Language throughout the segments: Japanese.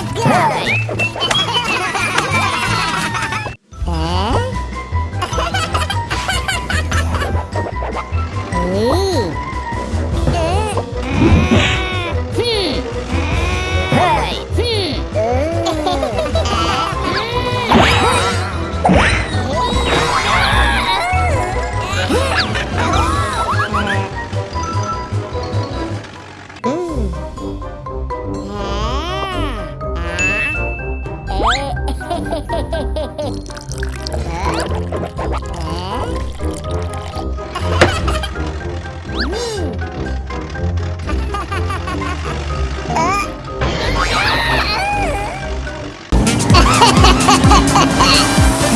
Hey!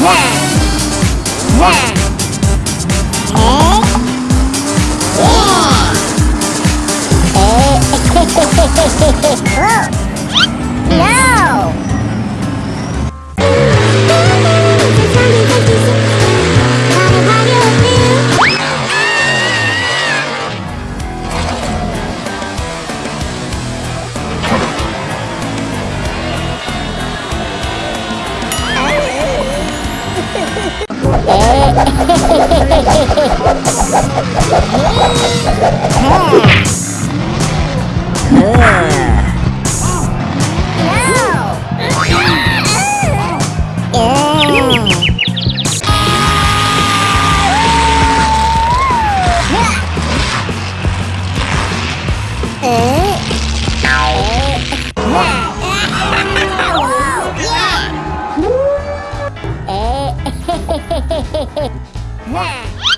Yeah. Yeah. Ha ha ha ha ha! 우!